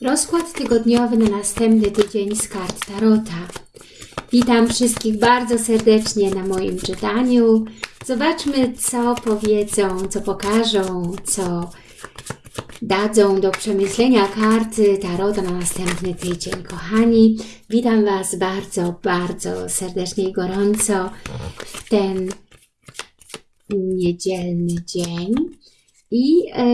Rozkład tygodniowy na następny tydzień z kart Tarota. Witam wszystkich bardzo serdecznie na moim czytaniu. Zobaczmy, co powiedzą, co pokażą, co dadzą do przemyślenia karty Tarota na następny tydzień. Kochani, witam Was bardzo, bardzo serdecznie i gorąco w ten niedzielny dzień. I e,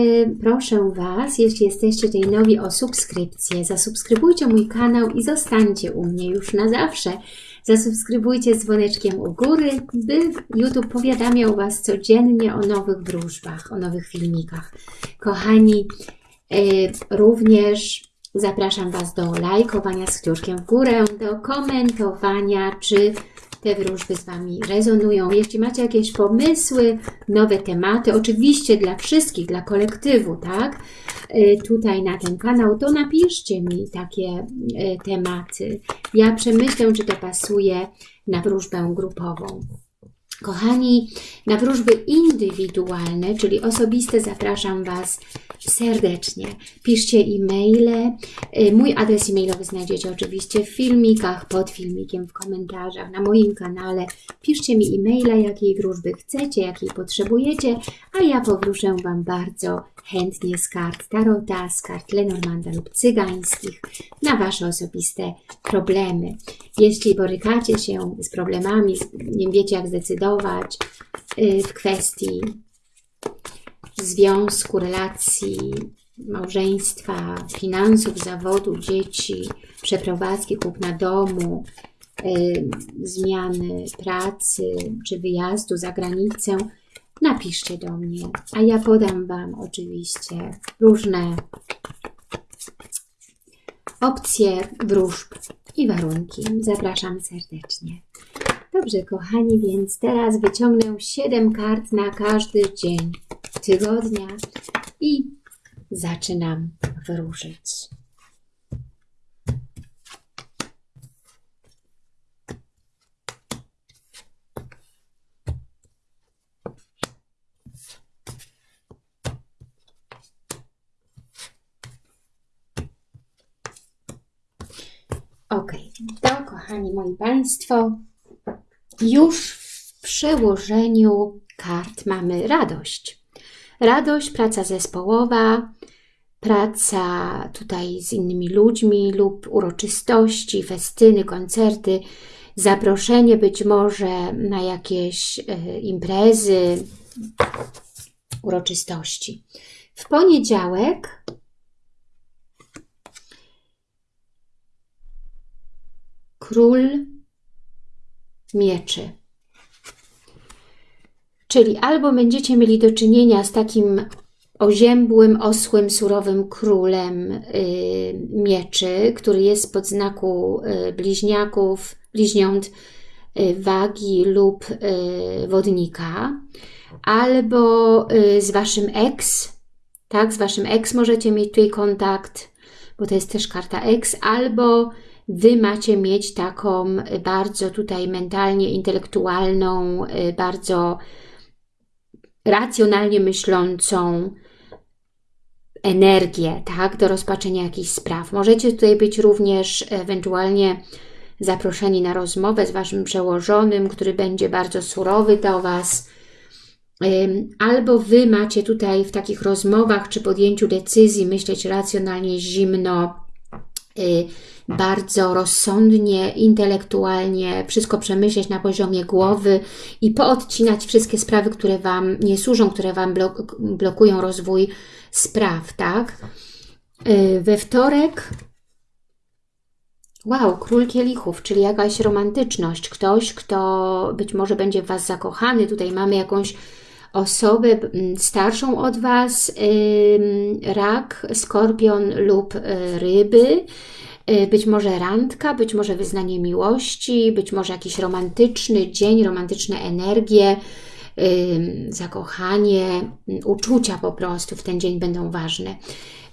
proszę Was, jeśli jesteście tutaj nowi o subskrypcję, zasubskrybujcie mój kanał i zostańcie u mnie już na zawsze. Zasubskrybujcie z dzwoneczkiem u góry, by YouTube powiadamiał Was codziennie o nowych wróżbach, o nowych filmikach. Kochani, e, również zapraszam Was do lajkowania z kciuszkiem w górę, do komentowania, czy te wróżby z Wami rezonują. Jeśli macie jakieś pomysły, nowe tematy, oczywiście dla wszystkich, dla kolektywu, tak? Y, tutaj na ten kanał, to napiszcie mi takie y, tematy. Ja przemyślę, czy to pasuje na wróżbę grupową. Kochani, na wróżby indywidualne, czyli osobiste, zapraszam Was serdecznie. Piszcie e-maile. Y, mój adres e-mailowy znajdziecie oczywiście w filmikach, pod filmikiem, w komentarzach, na moim kanale. Piszcie mi e-maila, jakiej wróżby chcecie, jakiej potrzebujecie, a ja powróżę Wam bardzo chętnie z kart Tarota, z kart Lenormanda lub cygańskich na Wasze osobiste problemy. Jeśli borykacie się z problemami, nie wiecie jak zdecydować w kwestii związku, relacji, małżeństwa, finansów, zawodu, dzieci, przeprowadzki, kupna domu, y, zmiany pracy czy wyjazdu za granicę, napiszcie do mnie, a ja podam Wam oczywiście różne opcje wróżb i warunki. Zapraszam serdecznie. Dobrze, kochani, więc teraz wyciągnę 7 kart na każdy dzień tygodnia i zaczynam wróżyć. Ok, to kochani moi Państwo, już w przełożeniu kart mamy radość. Radość, praca zespołowa, praca tutaj z innymi ludźmi lub uroczystości, festyny, koncerty, zaproszenie być może na jakieś y, imprezy, uroczystości. W poniedziałek król mieczy. Czyli albo będziecie mieli do czynienia z takim oziębłym, osłym, surowym królem y, mieczy, który jest pod znaku y, bliźniaków, bliźniąt y, wagi lub y, wodnika, albo y, z waszym ex, tak, z waszym ex możecie mieć tutaj kontakt, bo to jest też karta ex, albo Wy macie mieć taką bardzo tutaj mentalnie intelektualną, y, bardzo racjonalnie myślącą energię, tak, do rozpaczenia jakichś spraw. Możecie tutaj być również ewentualnie zaproszeni na rozmowę z Waszym przełożonym, który będzie bardzo surowy do Was, albo Wy macie tutaj w takich rozmowach czy podjęciu decyzji myśleć racjonalnie, zimno, y, bardzo rozsądnie, intelektualnie wszystko przemyśleć na poziomie głowy i poodcinać wszystkie sprawy, które Wam nie służą, które Wam blok blokują rozwój spraw, tak? Y, we wtorek Wow, król kielichów, czyli jakaś romantyczność. Ktoś, kto być może będzie w Was zakochany. Tutaj mamy jakąś osobę starszą od Was, rak, skorpion lub y, ryby. Y, być może randka, być może wyznanie miłości, być może jakiś romantyczny dzień, romantyczne energie, zakochanie, uczucia po prostu w ten dzień będą ważne.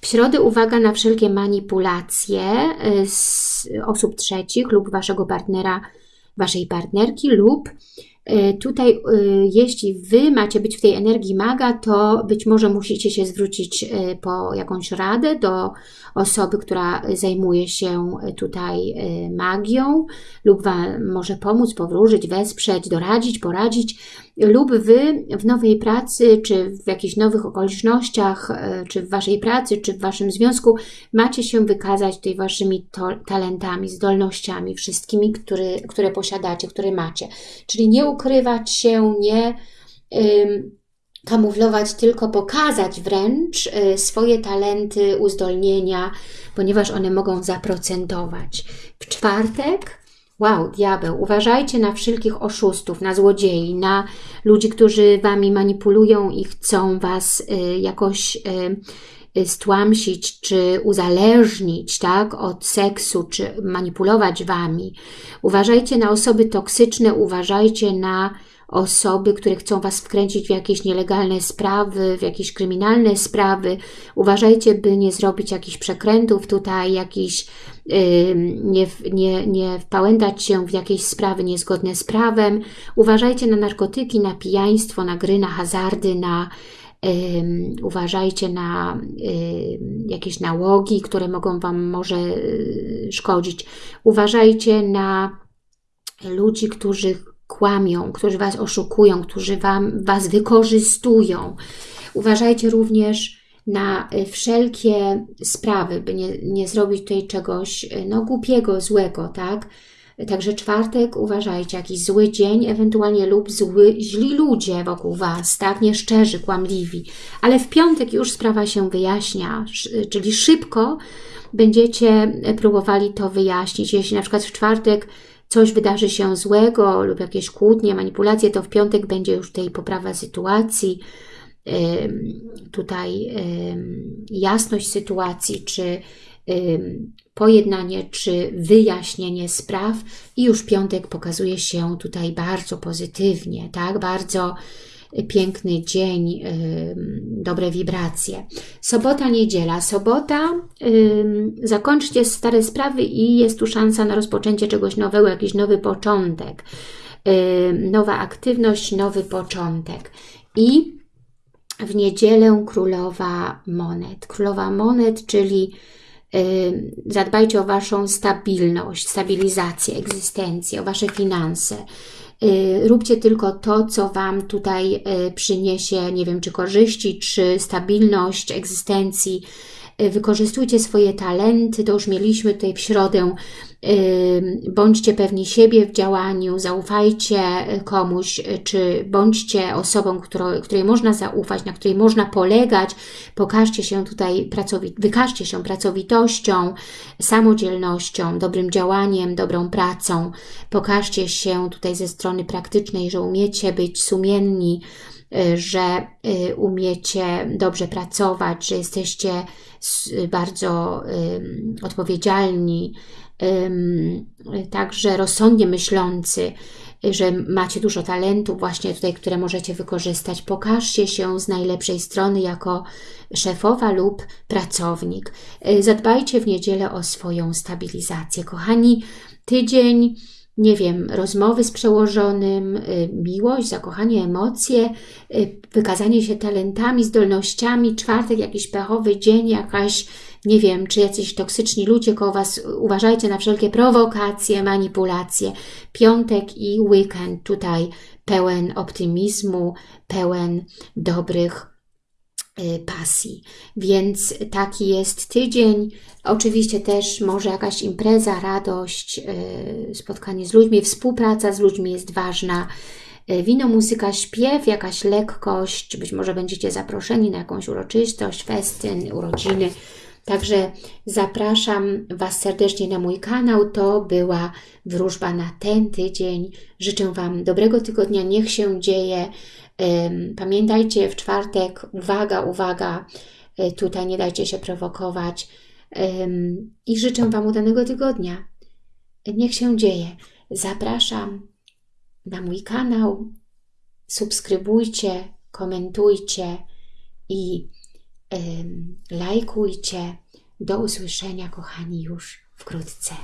W środę uwaga na wszelkie manipulacje z osób trzecich lub Waszego partnera, Waszej partnerki lub tutaj, e, jeśli Wy macie być w tej energii maga, to być może musicie się zwrócić e, po jakąś radę do osoby, która zajmuje się tutaj magią lub Wam może pomóc, powróżyć, wesprzeć, doradzić, poradzić lub Wy w nowej pracy, czy w jakichś nowych okolicznościach, czy w Waszej pracy, czy w Waszym związku macie się wykazać tutaj Waszymi talentami, zdolnościami, wszystkimi, które, które posiadacie, które macie. Czyli nie ukrywać się, nie kamuflować, tylko pokazać wręcz y, swoje talenty, uzdolnienia, ponieważ one mogą zaprocentować. W czwartek Wow, diabeł, uważajcie na wszelkich oszustów, na złodziei, na ludzi, którzy Wami manipulują i chcą Was y, jakoś y, stłamsić, czy uzależnić tak, od seksu, czy manipulować Wami. Uważajcie na osoby toksyczne, uważajcie na osoby, które chcą Was wkręcić w jakieś nielegalne sprawy, w jakieś kryminalne sprawy. Uważajcie, by nie zrobić jakichś przekrętów tutaj, jakichś nie, nie, nie wpałętać się w jakieś sprawy niezgodne z prawem. Uważajcie na narkotyki, na pijaństwo, na gry, na hazardy, na uważajcie na jakieś nałogi, które mogą Wam może y, szkodzić. Uważajcie na ludzi, którzy kłamią, którzy Was oszukują, którzy wam, Was wykorzystują. Uważajcie również na y, wszelkie sprawy, by nie, nie zrobić tutaj czegoś y, no, głupiego, złego, tak? Także czwartek uważajcie, jakiś zły dzień, ewentualnie lub zły, źli ludzie wokół Was, tak, nieszczerzy, kłamliwi. Ale w piątek już sprawa się wyjaśnia, czyli szybko będziecie próbowali to wyjaśnić. Jeśli na przykład w czwartek coś wydarzy się złego lub jakieś kłótnie, manipulacje, to w piątek będzie już tej poprawa sytuacji, tutaj jasność sytuacji, czy pojednanie, czy wyjaśnienie spraw i już piątek pokazuje się tutaj bardzo pozytywnie, tak, bardzo piękny dzień, dobre wibracje. Sobota, niedziela. Sobota, zakończcie stare sprawy i jest tu szansa na rozpoczęcie czegoś nowego, jakiś nowy początek, nowa aktywność, nowy początek. I w niedzielę królowa monet. Królowa monet, czyli zadbajcie o Waszą stabilność, stabilizację, egzystencję, o Wasze finanse. Y, róbcie tylko to, co Wam tutaj y, przyniesie, nie wiem, czy korzyści, czy stabilność egzystencji. Y, wykorzystujcie swoje talenty, to już mieliśmy tutaj w środę bądźcie pewni siebie w działaniu, zaufajcie komuś, czy bądźcie osobą, której, można zaufać, na której można polegać, pokażcie się tutaj, wykażcie się pracowitością, samodzielnością, dobrym działaniem, dobrą pracą, pokażcie się tutaj ze strony praktycznej, że umiecie być sumienni, że y, umiecie dobrze pracować, że jesteście bardzo odpowiedzialni, także rozsądnie myślący, że macie dużo talentów właśnie tutaj, które możecie wykorzystać. Pokażcie się z najlepszej strony jako szefowa lub pracownik. Y, zadbajcie w niedzielę o swoją stabilizację. Kochani, tydzień nie wiem, rozmowy z przełożonym, y, miłość, zakochanie, emocje, y, wykazanie się talentami, zdolnościami, czwartek jakiś pechowy dzień, jakaś, nie wiem, czy jacyś toksyczni ludzie koło Was, uważajcie na wszelkie prowokacje, manipulacje. Piątek i weekend tutaj pełen optymizmu, pełen dobrych pasji. Więc taki jest tydzień. Oczywiście też może jakaś impreza, radość, y, spotkanie z ludźmi, współpraca z ludźmi jest ważna. Y, wino, muzyka, śpiew, jakaś lekkość, być może będziecie zaproszeni na jakąś uroczystość, festyn, urodziny. Także zapraszam Was serdecznie na mój kanał. To była wróżba na ten tydzień. Życzę Wam dobrego tygodnia. Niech się dzieje. Pamiętajcie, w czwartek, uwaga, uwaga, e, tutaj nie dajcie się prowokować i życzę Wam udanego tygodnia. Niech się dzieje. Zapraszam na mój kanał, subskrybujcie, komentujcie i lajkujcie. Do usłyszenia, kochani, już wkrótce.